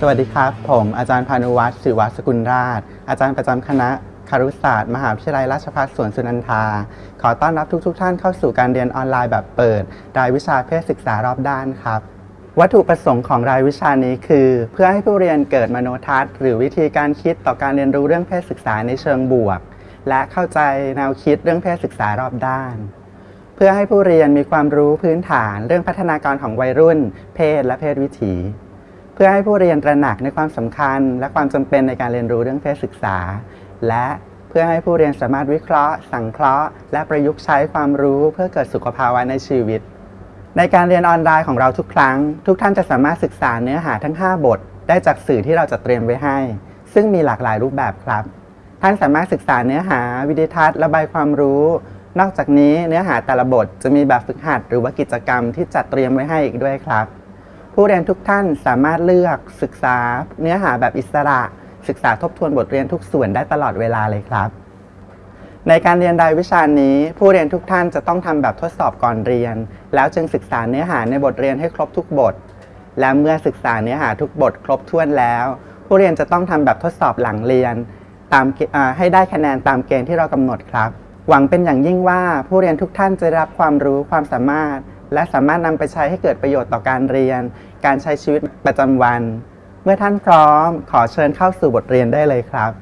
สวัสดีครับ ผมอาจารย์พานุวัฒน์ศิวัสกุลราช อาจารย์ประจำคณะคารุศาสตร์ มหาวิทยาลัยราชภัฏสวนสุนันทา ขอต้อนรับทุกๆทท่านเข้าสู่การเรียนออนไลน์แบบเปิด รายวิชาเพศศึกษารอบด้านครับ วัตถุประสงค์ของรายวิชานี้คือ เพื่อให้ผู้เรียนเกิดมโนทัศน์ หรือวิธีการคิดต่อการเรียนรู้เรื่องเพศศึกษาในเชิงบวก และเข้าใจแนวคิดเรื่องเพศศึกษารอบด้านเพื่อให้ผู้เรียนมีความรู้พื้นฐานเรื่องพัฒนาการของวัยรุ่น เพศและเพศวิถี เพื่อให้ผู้เรียนตระหนักในความสำคัญ และความจำเป็นในการเรียนรู้เรื่องเพศศึกษา และเพื่อให้ผู้เรียนสามารถวิเคราะห์ สังเคราะห์ และประยุกต์ใช้ความรู้เพื่อเกิดสุขภาวะในชีวิต ในการเรียนออนไลน์ของเราทุกครั้ง ทุกท่านจะสามารถศึกษาเนื้อหาทั้ง 5 บท ได้จากสื่อที่เราจะเตรียมไว้ให้ ซึ่งมีหลากหลายรูปแบบครับ ท่านสามารถศึกษาเนื้อหา วิดีทัศน์ระบายความรู้ นอกจากนี้เนื้อหาแต่ละบทจะมีแบบฝึกหัด หรือว่ากิจกรรมที่จัดเตรียมไว้ให้อีกด้วยครับ ผู้เรียนทุกท่านสามารถเลือกศึกษาเนื้อหาแบบอิสระ ศึกษาทบทวนบทเรียนทุกส่วนได้ตลอดเวลาเลยครับ ในการเรียนรายวิชานี้ ผู้เรียนทุกท่านจะต้องทำแบบทดสอบก่อนเรียน แล้วจึงศึกษาเนื้อหาในบทเรียนให้ครบทุกบท และเมื่อศึกษาเนื้อหาทุกบทครบถ้วนแล้ว ผู้เรียนจะต้องทำแบบทดสอบหลังเรียนตามให้ได้คะแนนตามเกณฑ์ที่เรากำหนดครับ หวังเป็นอย่างยิ่งว่าผู้เรียนทุกท่านจะรับความรู้ความสามารถ และสามารถนำไปใช้ให้เกิดประโยชน์ต่อการเรียน การใช้ชีวิตประจำวัน เมื่อท่านพร้อมขอเชิญเข้าสู่บทเรียนได้เลยครับ